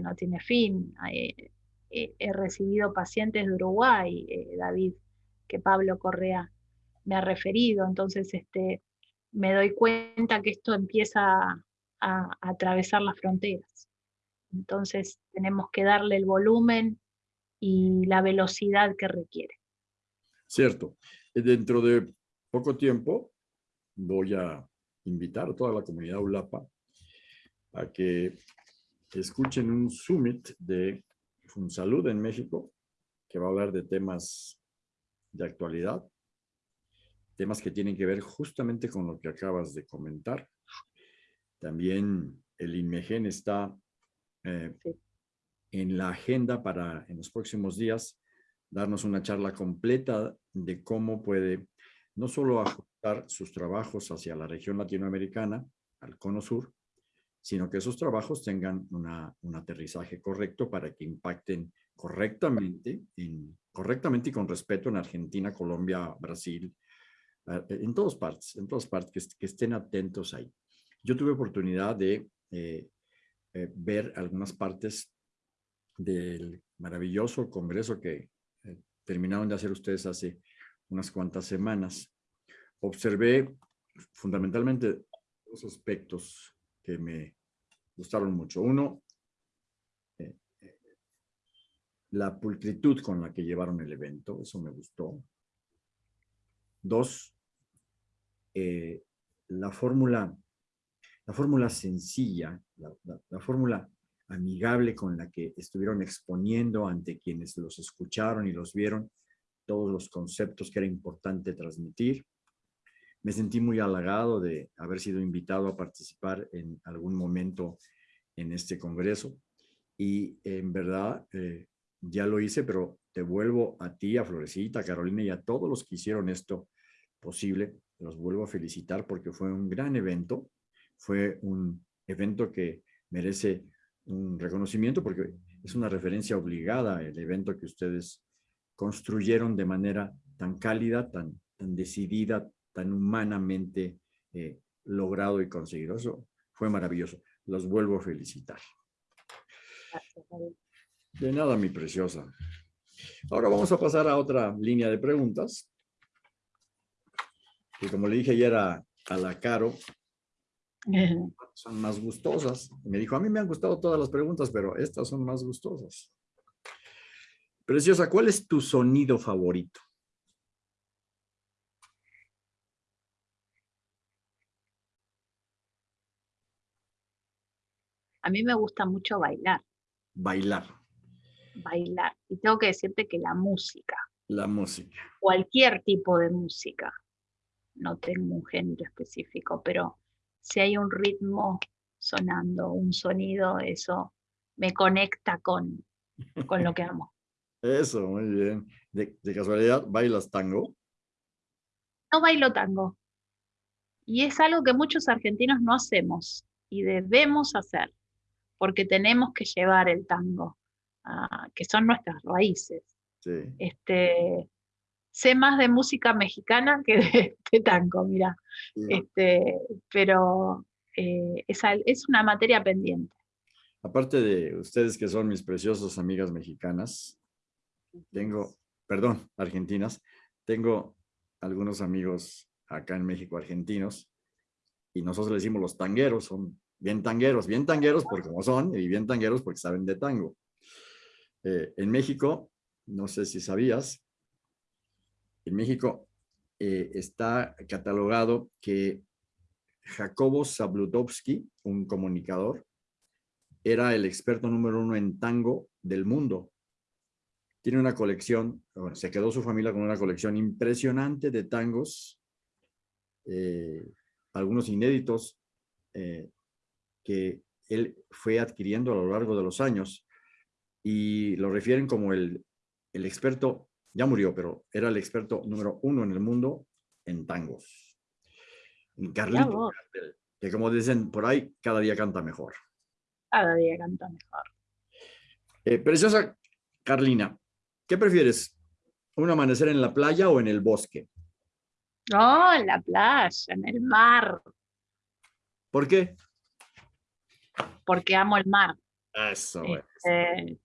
B: no tiene fin. Eh, he recibido pacientes de Uruguay, eh, David, que Pablo Correa me ha referido, entonces este, me doy cuenta que esto empieza a atravesar las fronteras. Entonces tenemos que darle el volumen y la velocidad que requiere.
A: Cierto. Dentro de poco tiempo voy a invitar a toda la comunidad ULAPA a que escuchen un summit de Funsalud en México que va a hablar de temas de actualidad, temas que tienen que ver justamente con lo que acabas de comentar. También el INMEGEN está eh, en la agenda para en los próximos días darnos una charla completa de cómo puede no solo ajustar sus trabajos hacia la región latinoamericana, al cono sur, sino que esos trabajos tengan un aterrizaje correcto para que impacten correctamente, correctamente y con respeto en Argentina, Colombia, Brasil, eh, en todas partes, en todas partes, que, estén atentos ahí. Yo tuve oportunidad de eh, eh, ver algunas partes del maravilloso congreso que eh, terminaron de hacer ustedes hace unas cuantas semanas. Observé fundamentalmente dos aspectos que me gustaron mucho. Uno, eh, la pulcritud con la que llevaron el evento, eso me gustó. Dos, la fórmula la fórmula sencilla, la, fórmula amigable con la que estuvieron exponiendo ante quienes los escucharon y los vieron, todos los conceptos que era importante transmitir. Me sentí muy halagado de haber sido invitado a participar en algún momento en este congreso y en verdad eh, ya lo hice, pero te vuelvo a ti, a Florecita, a Carolina y a todos los que hicieron esto posible. Los vuelvo a felicitar porque fue un gran evento fue un evento que merece un reconocimiento porque es una referencia obligada el evento que ustedes construyeron de manera tan cálida, tan, tan decidida, tan humanamente eh, logrado y conseguido. Eso fue maravilloso. Los vuelvo a felicitar. De nada, mi preciosa. Ahora vamos a pasar a otra línea de preguntas. Que como le dije ayer a, a la Caro, son más gustosas. Me dijo, a mí me han gustado todas las preguntas, pero estas son más gustosas. Preciosa, ¿cuál es tu sonido favorito?
B: A mí me gusta mucho bailar.
A: Bailar.
B: Bailar. Y tengo que decirte que la música.
A: La música.
B: Cualquier tipo de música. No tengo un género específico, pero si hay un ritmo sonando, un sonido, eso me conecta con, con lo que amo.
A: Eso, muy bien. ¿De, casualidad bailas tango?
B: No bailo tango. Y es algo que muchos argentinos no hacemos y debemos hacer, porque tenemos que llevar el tango, que son nuestras raíces. Este, sé más de música mexicana que de, tango, mira. Este, pero eh, es, una materia pendiente.
A: Aparte de ustedes que son mis preciosas amigas mexicanas, tengo, perdón, argentinas, tengo algunos amigos acá en México argentinos y nosotros le decimos los tangueros, son bien tangueros, bien tangueros porque como son y bien tangueros porque saben de tango. Eh, en México, no sé si sabías, en México eh, está catalogado que Jacobo Zabludowski, un comunicador, era el experto número uno en tango del mundo. Tiene una colección, se quedó su familia con una colección impresionante de tangos, eh, algunos inéditos, eh, que él fue adquiriendo a lo largo de los años y lo refieren como el, el experto, ya murió, pero era el experto número uno en el mundo en tangos. Carlito, que como dicen por ahí, cada día canta mejor.
B: Cada día canta mejor.
A: Eh, preciosa Carlina, ¿qué prefieres? ¿Un amanecer en la playa o en el bosque?
B: No, en la playa, en el mar.
A: ¿Por qué?
B: Porque amo el mar.
A: Eso
B: este,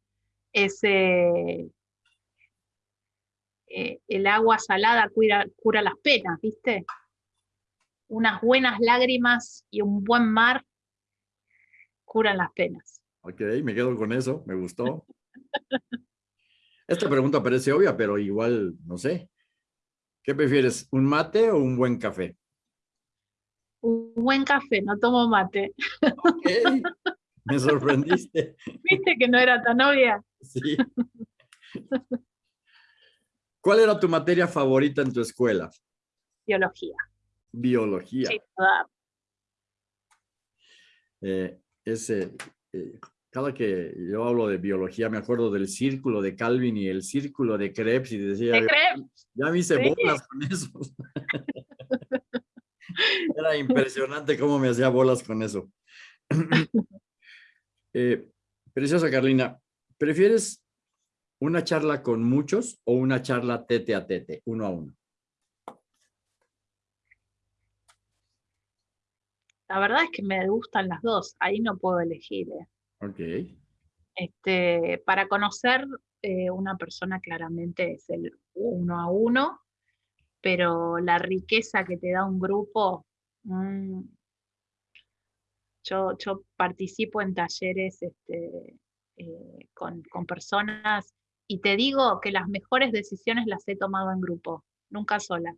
B: Ese, eh, el agua salada cura, cura las penas, ¿viste? Unas buenas lágrimas y un buen mar curan las penas.
A: Ok, me quedo con eso, me gustó. Esta pregunta parece obvia, pero igual, no sé. ¿Qué prefieres, un mate o un buen café?
B: Un buen café, no tomo mate.
A: Ok, me sorprendiste.
B: ¿Viste que no era tan obvia?
A: Sí. ¿Cuál era tu materia favorita en tu escuela?
B: Biología.
A: Biología.
B: Sí,
A: eh, ese, eh, cada que yo hablo de biología me acuerdo del círculo de Calvin y el círculo de Krebs y decía,
B: ¿De Krebs?
A: ya me hice bolas con eso. Era impresionante cómo me hacía bolas con eso. eh, preciosa Carlina, ¿prefieres una charla con muchos o una charla tete a tete, uno a uno?
B: La verdad es que me gustan las dos, ahí no puedo elegir. ¿eh?
A: Ok.
B: Este, para conocer eh, una persona claramente es el uno a uno, pero la riqueza que te da un grupo, mm, yo, yo, participo en talleres este, eh, con, con personas y te digo que las mejores decisiones las he tomado en grupo, nunca sola.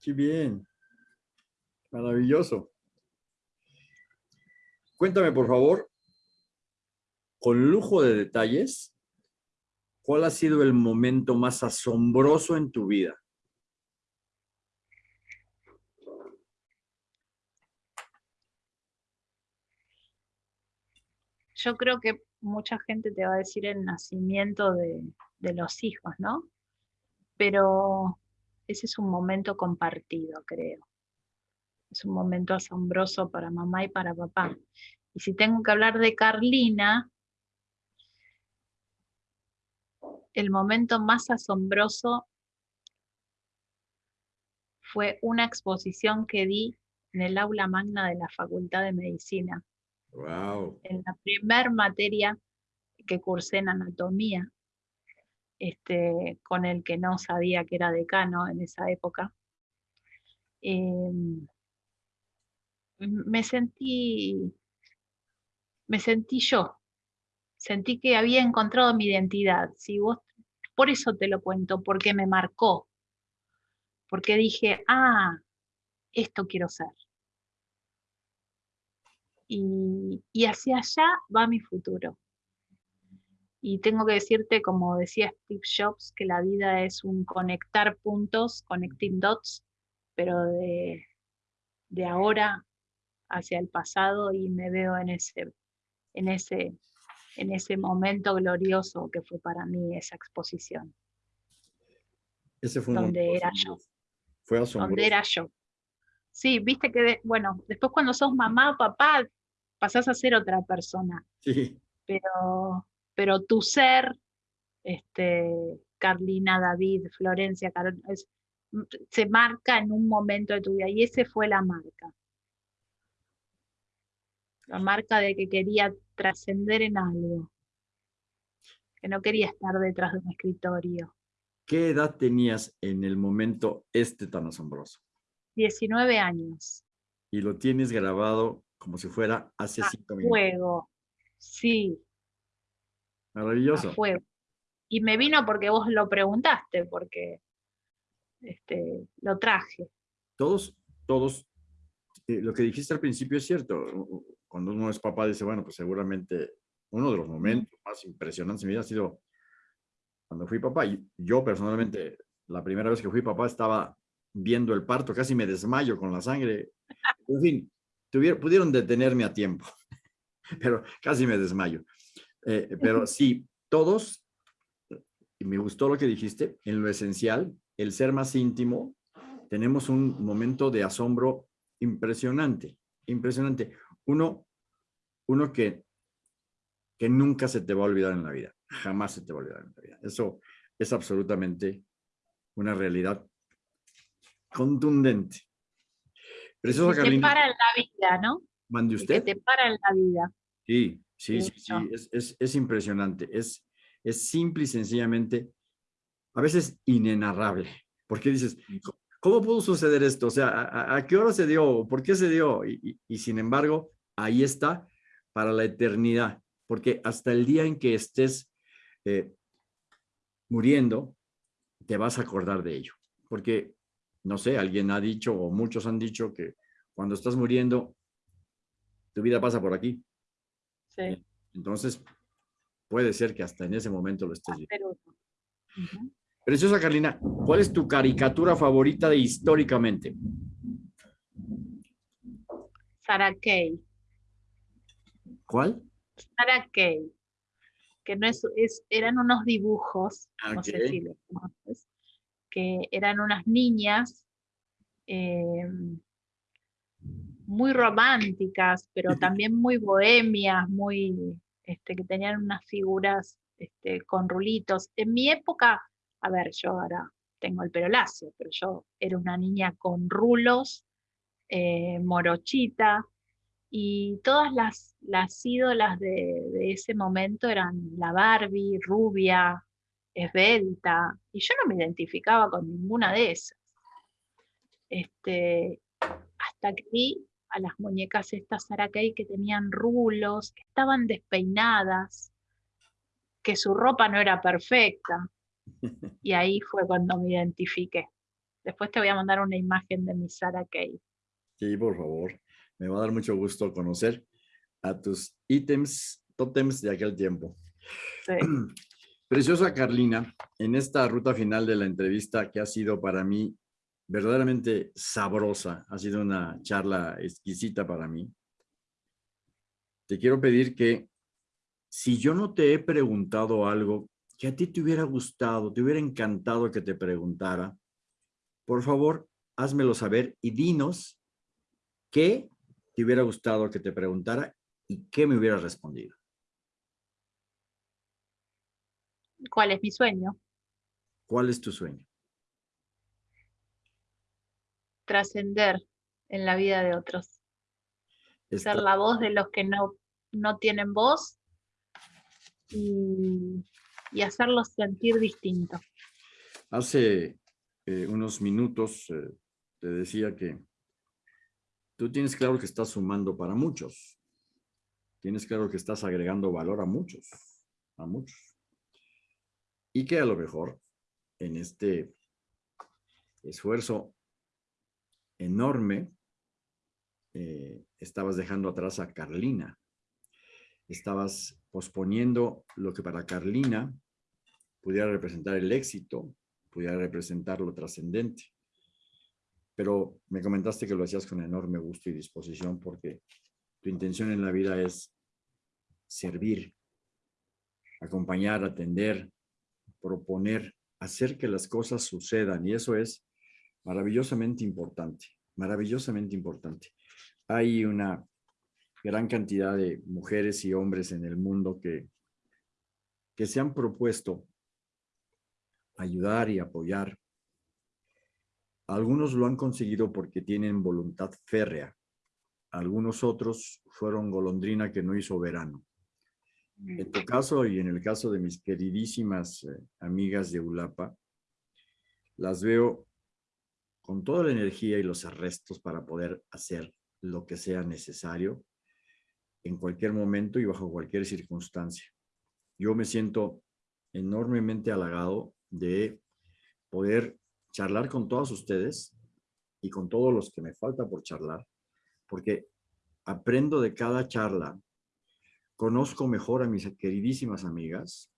A: Qué bien. Maravilloso. Cuéntame, por favor, con lujo de detalles, ¿cuál ha sido el momento más asombroso en tu vida?
B: Yo creo que mucha gente te va a decir el nacimiento de, los hijos, ¿no? Pero ese es un momento compartido, creo es un momento asombroso para mamá y para papá. Y si tengo que hablar de Carlina, el momento más asombroso fue una exposición que di en el aula magna de la Facultad de Medicina. En la primer materia que cursé en anatomía, este, con el que no sabía que era decano en esa época. Em, me sentí, me sentí yo, sentí que había encontrado mi identidad. Si vos, por eso te lo cuento, porque me marcó, porque dije, ah, esto quiero ser. Y, y hacia allá va mi futuro. Y tengo que decirte, como decía Steve Jobs, que la vida es un conectar puntos, connecting dots, pero de, de ahora hacia el pasado y me veo en ese, en ese, en ese momento glorioso que fue para mí esa exposición.
A: Ese fue
B: donde era yo.
A: Fue asombroso.
B: Donde era yo. Sí, viste que, bueno, después cuando sos mamá o papá, pasás a ser otra persona.
A: Sí.
B: Pero, pero tu ser, este, Carlina, David, Florencia, se marca en un momento de tu vida y ese fue la marca la marca de que quería trascender en algo. que no quería estar detrás de un escritorio.
A: ¿Qué edad tenías en el momento este tan asombroso?
B: 19 años.
A: Y lo tienes grabado como si fuera hace
B: a
A: cinco minutos.
B: fuego, sí, a
A: Maravilloso.
B: fuego. Y me vino porque vos lo preguntaste, porque este, lo traje.
A: Todos, todos, eh, lo que dijiste al principio es cierto. Cuando uno es papá dice, bueno, pues seguramente uno de los momentos más impresionantes de mi vida ha sido cuando fui papá. Yo personalmente, la primera vez que fui papá estaba viendo el parto, casi me desmayo con la sangre. En fin, tuvieron, pudieron detenerme a tiempo, pero casi me desmayo. Eh, pero sí, todos, y me gustó lo que dijiste, en lo esencial, el ser más íntimo, tenemos un momento de asombro impresionante, impresionante. Uno, uno que, que nunca se te va a olvidar en la vida, jamás se te va a olvidar en la vida. Eso es absolutamente una realidad contundente. Preciosa
B: Que te para en la vida, ¿no?
A: mande
B: Y Que
A: usted.
B: te para en la vida.
A: Sí, sí, sí, sí, es, es, es impresionante, es, es simple y sencillamente, a veces inenarrable, porque dices, "¿Cómo- ¿cómo pudo suceder esto? O sea, ¿a, a- a qué hora se dio? ¿Por qué se dio? Y, y- y sin embargo, ahí está para la eternidad, porque hasta el día en que estés eh, muriendo, te vas a acordar de ello, porque, no sé, alguien ha dicho, o muchos han dicho que cuando estás muriendo, tu vida pasa por aquí.
B: Sí,
A: Entonces, puede ser que hasta en ese momento lo estés viendo. Preciosa Carlina, ¿cuál es tu caricatura favorita de históricamente?
B: Sarah Kay.
A: ¿Cuál?
B: Sarah Kay. Que no es, es- eran unos dibujos, no sé
A: Ok.
B: si los conoces, que eran unas niñas eh, muy románticas, pero también muy bohemias, muy, este, que tenían unas figuras este, con rulitos. En mi época, a ver, yo ahora tengo el pelo lacio, pero yo era una niña con rulos, eh, morochita, y todas las, las ídolas de, de ese momento eran la Barbie, rubia, esbelta, y yo no me identificaba con ninguna de esas. Este, hasta que vi a las muñecas estas Sarah Kay que tenían rulos, que estaban despeinadas, que su ropa no era perfecta. Y ahí fue cuando me identifiqué. Después te voy a mandar una imagen de mi Sarah Kay.
A: Sí, por favor. Me va a dar mucho gusto conocer a tus ítems, tótems de aquel tiempo.
B: Sí.
A: Preciosa Carlina, en esta ruta final de la entrevista que ha sido para mí verdaderamente sabrosa, ha sido una charla exquisita para mí. Te quiero pedir que si yo no te he preguntado algo que a ti te hubiera gustado, te hubiera encantado que te preguntara, por favor, házmelo saber y dinos qué te hubiera gustado que te preguntara y qué me hubiera respondido.
B: ¿Cuál es mi sueño?
A: ¿Cuál es tu sueño?
B: Trascender en la vida de otros. Ser la voz de los que no, no tienen voz y, y hacerlos sentir distinto.
A: Hace eh, unos minutos eh, te decía que tú tienes claro que estás sumando para muchos. Tienes claro que estás agregando valor a muchos, a muchos. Y que a lo mejor en este esfuerzo enorme eh, estabas dejando atrás a Carlina. Estabas posponiendo lo que para Carlina pudiera representar el éxito, pudiera representar lo trascendente. Pero me comentaste que lo hacías con enorme gusto y disposición porque tu intención en la vida es servir, acompañar, atender, proponer, hacer que las cosas sucedan. Y eso es maravillosamente importante, maravillosamente importante. Hay una gran cantidad de mujeres y hombres en el mundo que, que se han propuesto ayudar y apoyar. Algunos lo han conseguido porque tienen voluntad férrea. Algunos otros fueron golondrina que no hizo verano. En tu caso y en el caso de mis queridísimas eh, amigas de Ulapa, las veo con toda la energía y los arrestos para poder hacer lo que sea necesario en cualquier momento y bajo cualquier circunstancia. Yo me siento enormemente halagado de poder charlar con todos ustedes y con todos los que me falta por charlar, porque aprendo de cada charla, conozco mejor a mis queridísimas amigas,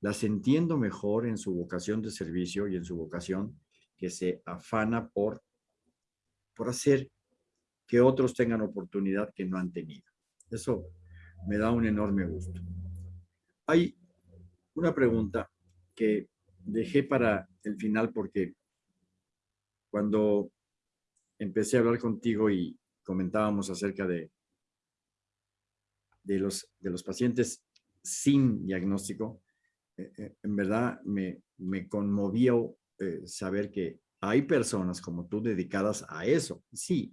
A: las entiendo mejor en su vocación de servicio y en su vocación que se afana por, por hacer que otros tengan oportunidad que no han tenido. Eso me da un enorme gusto. Hay una pregunta que dejé para el final porque cuando empecé a hablar contigo y comentábamos acerca de, de, los, de los pacientes sin diagnóstico, eh, eh, en verdad me, me conmovió eh, saber que hay personas como tú dedicadas a eso. Sí,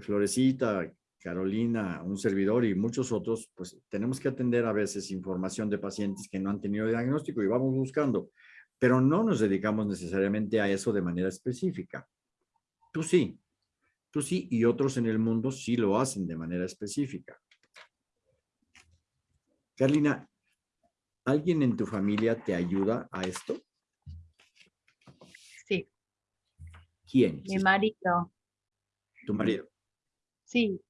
A: Florecita, Carolina, un servidor y muchos otros, pues tenemos que atender a veces información de pacientes que no han tenido diagnóstico y vamos buscando, pero no nos dedicamos necesariamente a eso de manera específica. Tú sí, tú sí y otros en el mundo sí lo hacen de manera específica. Carolina, ¿alguien en tu familia te ayuda a esto? ¿Quién?
B: Mi marido.
A: ¿Tu marido?
B: Sí.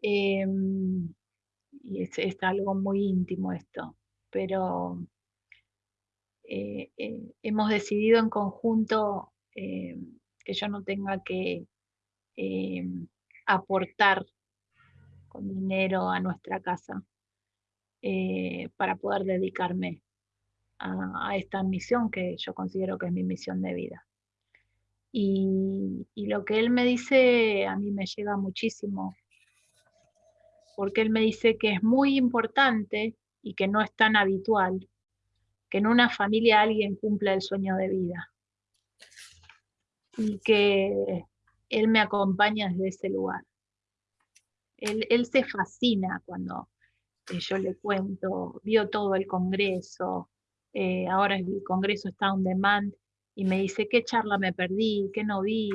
B: Em, y es, algo muy íntimo esto, pero eh, eh, hemos decidido en conjunto em, que yo no tenga que em, aportar con dinero a nuestra casa eh, para poder dedicarme a, esta misión que yo considero que es mi misión de vida. Y, lo que él me dice a mí me llega muchísimo, porque él me dice que es muy importante y que no es tan habitual que en una familia alguien cumpla el sueño de vida. Y que él me acompaña desde ese lugar. Él, se fascina cuando yo le cuento, vio todo el Congreso, eh, ahora el Congreso está on demand y me dice qué charla me perdí, qué no vi.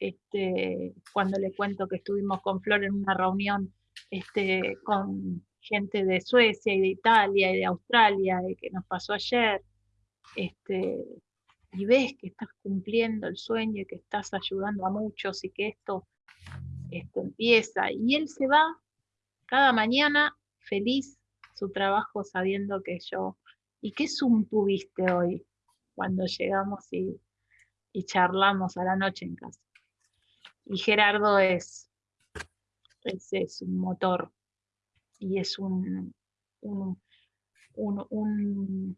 B: Este, cuando le cuento que estuvimos con Flor en una reunión este, con gente de Suecia y de Italia y de Australia, y que nos pasó ayer, este, y ves que estás cumpliendo el sueño y que estás ayudando a muchos y que esto, esto empieza. Y él se va cada mañana feliz su trabajo sabiendo que yo, ¿y qué Zoom tuviste hoy? cuando llegamos y, charlamos a la noche en casa. Y Gerardo es, es, un motor y es un, un, un,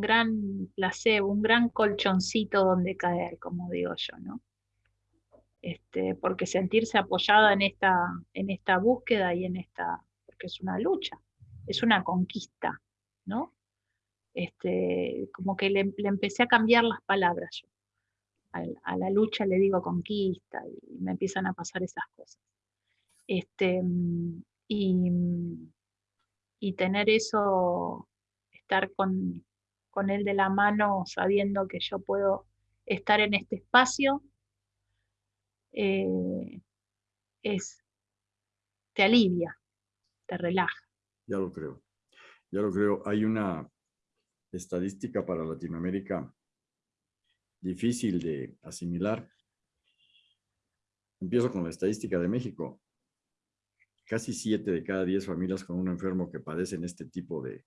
B: gran placebo, un gran colchoncito donde caer, como digo yo, ¿no? Este, porque sentirse apoyada en esta, en esta búsqueda y en esta, es una lucha, es una conquista, ¿no? este, como que le, empecé a cambiar las palabras yo. A, la lucha le digo conquista y me empiezan a pasar esas cosas. Este, y, y tener eso, estar con, con él de la mano sabiendo que yo puedo estar en este espacio, eh, es, te alivia, te relaja.
A: Ya lo creo, ya lo creo. Hay una, estadística para Latinoamérica difícil de asimilar. Empiezo con la estadística de México. Casi siete de cada diez familias con un enfermo que padecen este tipo de,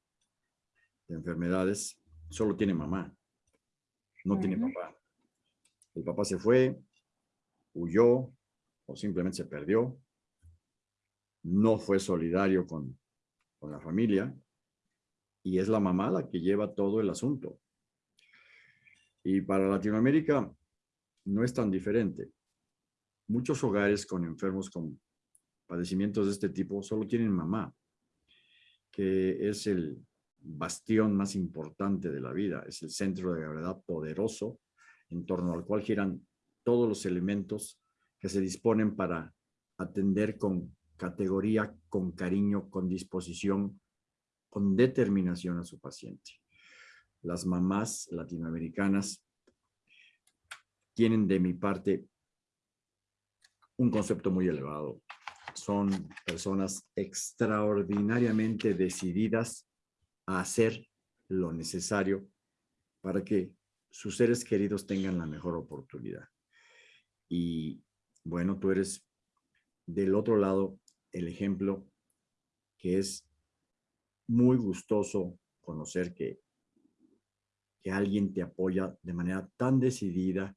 A: enfermedades solo tiene mamá, no tiene papá. El papá se fue, huyó o simplemente se perdió, no fue solidario con, con la familia y es la mamá la que lleva todo el asunto. Y para Latinoamérica no es tan diferente. Muchos hogares con enfermos con padecimientos de este tipo solo tienen mamá, que es el bastión más importante de la vida, es el centro de gravedad poderoso en torno al cual giran todos los elementos que se disponen para atender con categoría, con cariño, con disposición, con determinación a su paciente. Las mamás latinoamericanas tienen de mi parte un concepto muy elevado. Son personas extraordinariamente decididas a hacer lo necesario para que sus seres queridos tengan la mejor oportunidad. Y bueno, tú eres del otro lado el ejemplo que es muy gustoso conocer que, que alguien te apoya de manera tan decidida,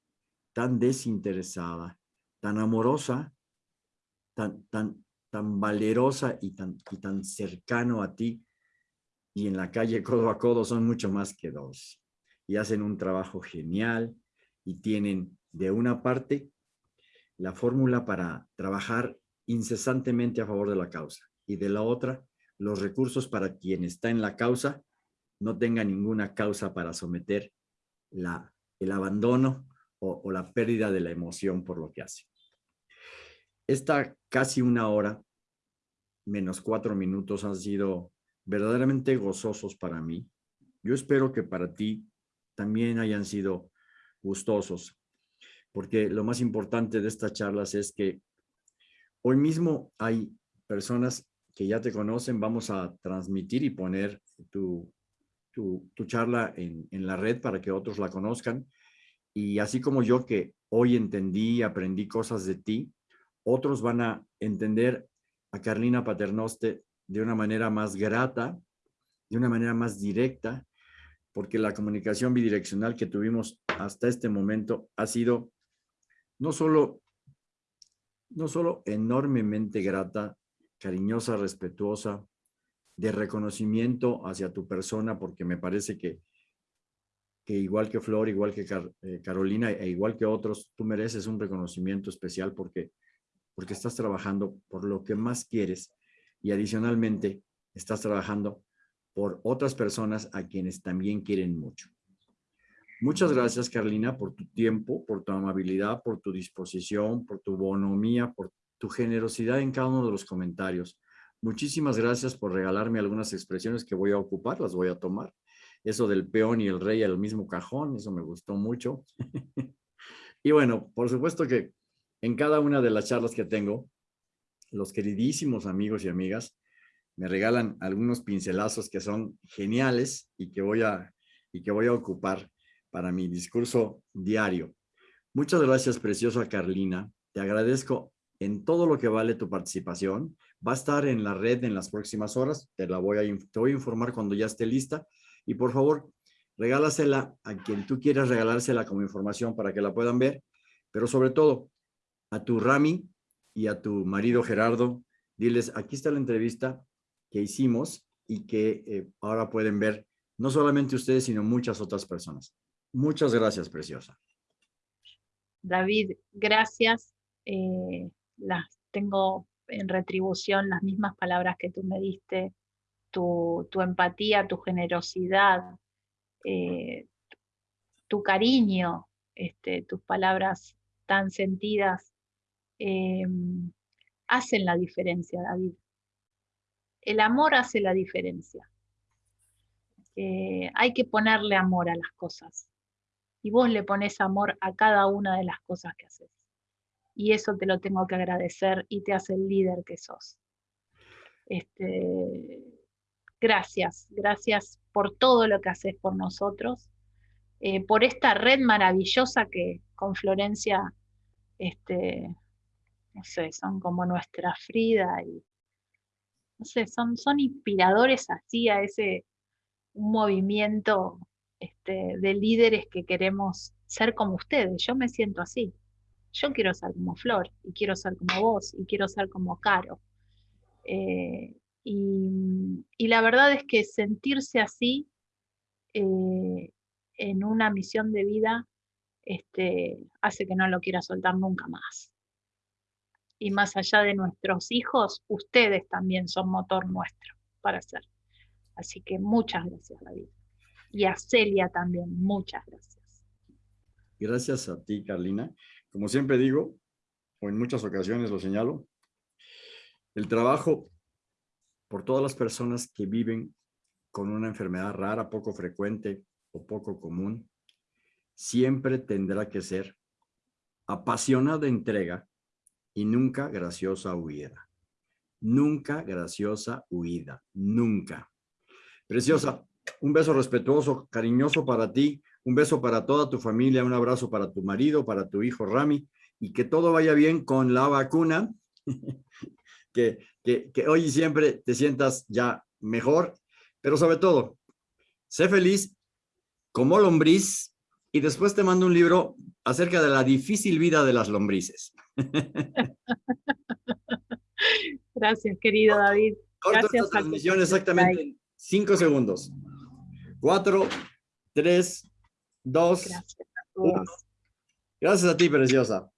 A: tan desinteresada, tan amorosa, tan, tan, tan valerosa y tan, y tan cercano a ti. Y en la calle codo a codo son mucho más que dos. Y hacen un trabajo genial y tienen de una parte la fórmula para trabajar incesantemente a favor de la causa y de la otra los recursos para quien está en la causa no tenga ninguna causa para someter la, el abandono o, o la pérdida de la emoción por lo que hace. Esta casi una hora, menos cuatro minutos, han sido verdaderamente gozosos para mí. Yo espero que para ti también hayan sido gustosos, porque lo más importante de estas charlas es que Hoy mismo hay personas que ya te conocen, vamos a transmitir y poner tu, tu, charla en, la red para que otros la conozcan. Y así como yo que hoy entendí y aprendí cosas de ti, otros van a entender a Carlina Paternoste de una manera más grata, de una manera más directa, porque la comunicación bidireccional que tuvimos hasta este momento ha sido no solo no solo enormemente grata, cariñosa, respetuosa, de reconocimiento hacia tu persona, porque me parece que, que igual que Flor, igual que eh, Carolina e igual que otros, tú mereces un reconocimiento especial porque, porque estás trabajando por lo que más quieres y adicionalmente estás trabajando por otras personas a quienes también quieren mucho. Muchas gracias, Carlina, por tu tiempo, por tu amabilidad, por tu disposición, por tu bonomía, por tu generosidad en cada uno de los comentarios. Muchísimas gracias por regalarme algunas expresiones que voy a ocupar, las voy a tomar. Eso del peón y el rey al mismo cajón, eso me gustó mucho. y bueno, por supuesto que en cada una de las charlas que tengo, los queridísimos amigos y amigas me regalan algunos pincelazos que son geniales y que voy a, y que voy a ocupar para mi discurso diario. Muchas gracias, preciosa Carlina. Te agradezco en todo lo que vale tu participación. Va a estar en la red en las próximas horas. Te la voy a, te voy a informar cuando ya esté lista. Y por favor, regálasela a quien tú quieras regalársela como información para que la puedan ver. Pero sobre todo, a tu Rami y a tu marido Gerardo, diles, aquí está la entrevista que hicimos y que eh, ahora pueden ver no solamente ustedes, sino muchas otras personas. Muchas gracias, preciosa.
B: David, gracias. Eh, las tengo en retribución las mismas palabras que tú me diste, tu, empatía, tu generosidad, eh, tu cariño, este, tus palabras tan sentidas, em, hacen la diferencia, David. El amor hace la diferencia. Eh, hay que ponerle amor a las cosas y vos le pones amor a cada una de las cosas que haces. Y eso te lo tengo que agradecer y te hace el líder que sos. Este, gracias, gracias por todo lo que haces por nosotros, eh, por esta red maravillosa que con Florencia, este, no sé, son como nuestra Frida y, no sé, son, son inspiradores así a ese movimiento este, de líderes que queremos ser como ustedes. Yo me siento así. Yo quiero ser como Flor, y quiero ser como vos, y quiero ser como Caro. Eh, y, la verdad es que sentirse así eh, en una misión de vida este, hace que no lo quiera soltar nunca más. Y más allá de nuestros hijos, ustedes también son motor nuestro para hacer. Así que muchas gracias, David y a Celia también. Muchas gracias.
A: Gracias a ti, Carlina. Como siempre digo, o en muchas ocasiones lo señalo, el trabajo por todas las personas que viven con una enfermedad rara, poco frecuente o poco común, siempre tendrá que ser apasionada entrega y nunca graciosa huida. Nunca graciosa huida, nunca. Preciosa, un beso respetuoso, cariñoso para ti, un beso para toda tu familia, un abrazo para tu marido, para tu hijo Rami, y que todo vaya bien con la vacuna, que, que, que hoy y siempre te sientas ya mejor, pero sobre todo, sé feliz como lombriz y después te mando un libro acerca de la difícil vida de las lombrices.
B: Gracias, querido David.
A: Corto Gracias esta transmisión exactamente en cinco segundos. Cuatro, tres, dos,
B: Gracias a
A: uno. Gracias a ti, preciosa.